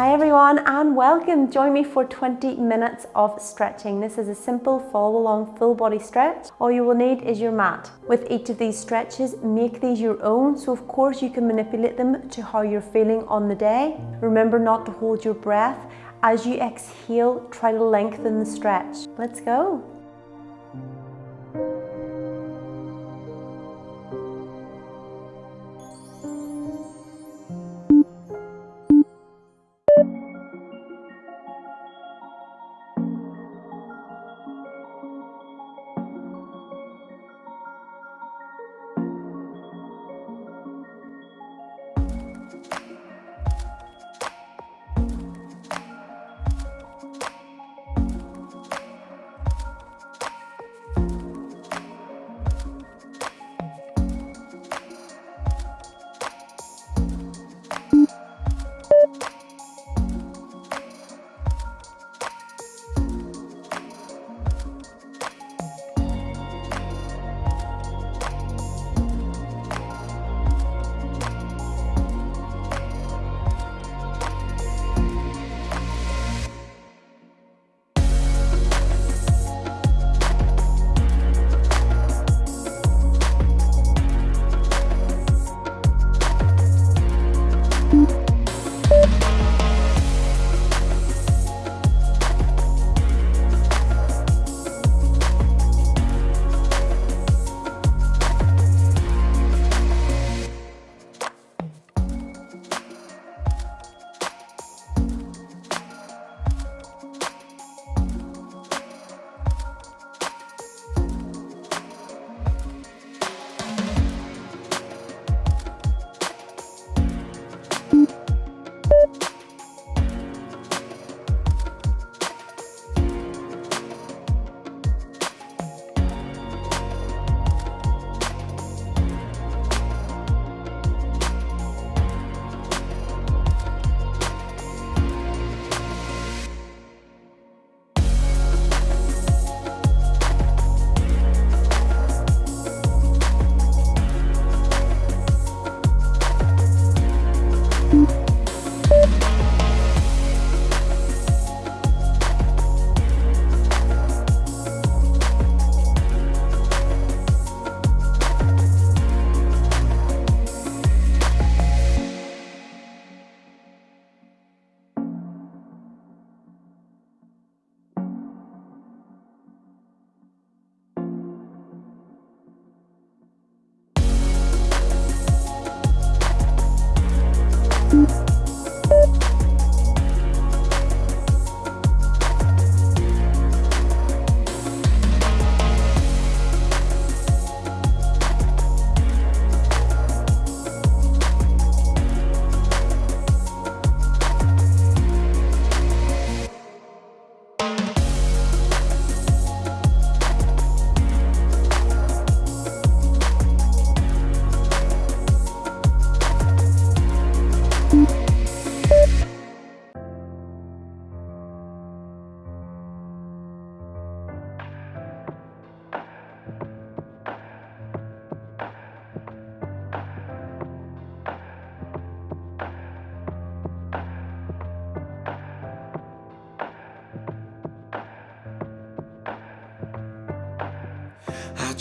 Hi everyone and welcome. Join me for 20 minutes of stretching. This is a simple follow along full body stretch. All you will need is your mat. With each of these stretches, make these your own. So of course you can manipulate them to how you're feeling on the day. Remember not to hold your breath. As you exhale, try to lengthen the stretch. Let's go.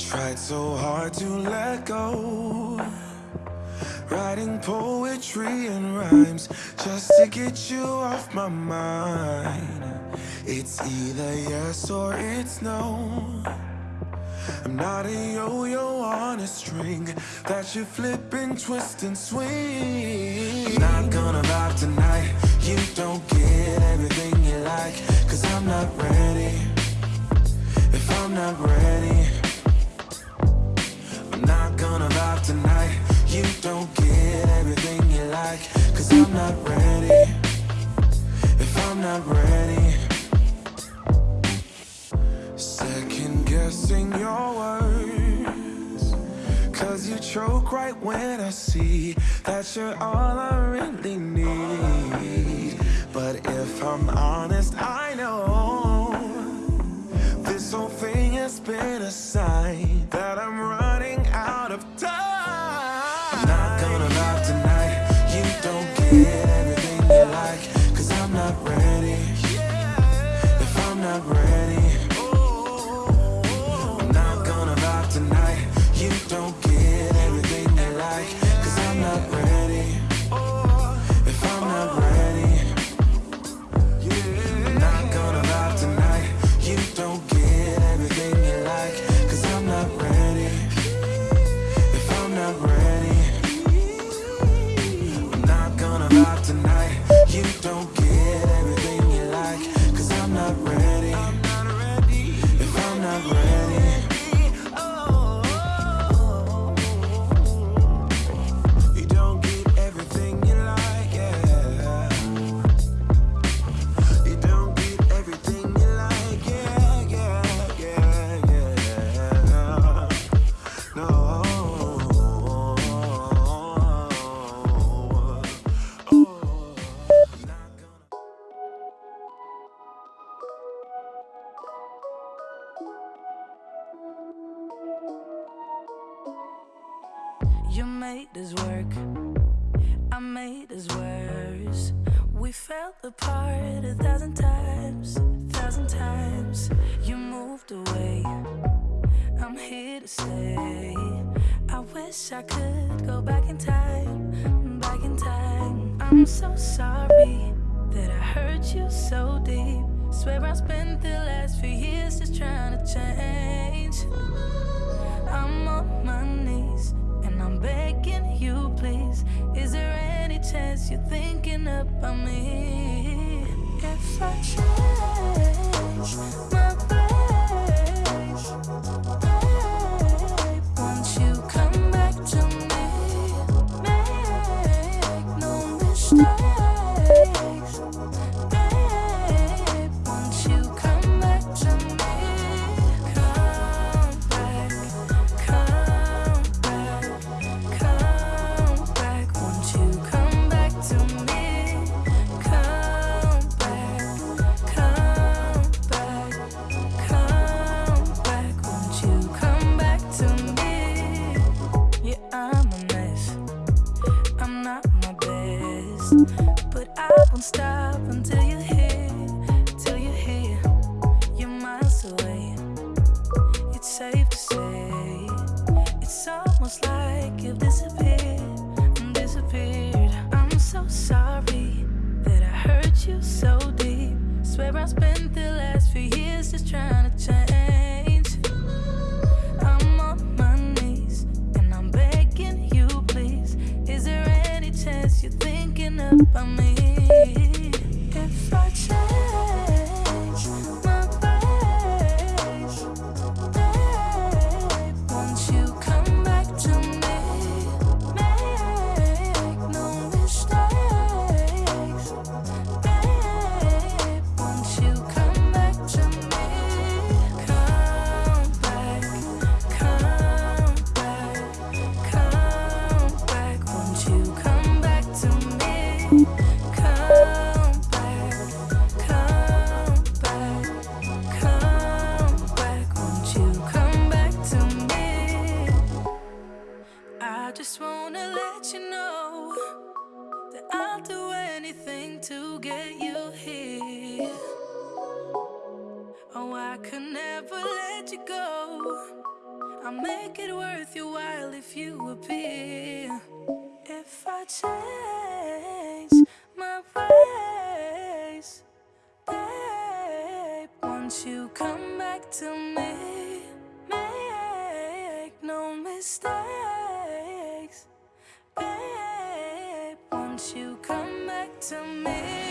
Tried so hard to let go. Writing poetry and rhymes Just to get you off my mind. It's either yes or it's no. I'm not a yo-yo on a string That you flip and twist and swing. Not gonna vibe tonight. You don't get everything you like Cause I'm not ready. If I'm not ready gonna vibe tonight. You don't get everything you like Cause I'm not ready. If I'm not ready. Second guessing your words Cause you choke right when I see That you're all I really need. But if I'm honest, I know This whole thing has been a sign I'm so sorry that I hurt you so deep. Swear I spent the last few years just trying to change. I'm on my knees and I'm begging you, please. Is there any chance you're thinking about me? by me. get you here. Oh, I could never let you go. I'll make it worth your while if you appear. If I change my ways, babe, won't you come back to me? Make no mistakes, babe, won't you come back to me?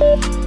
Bye.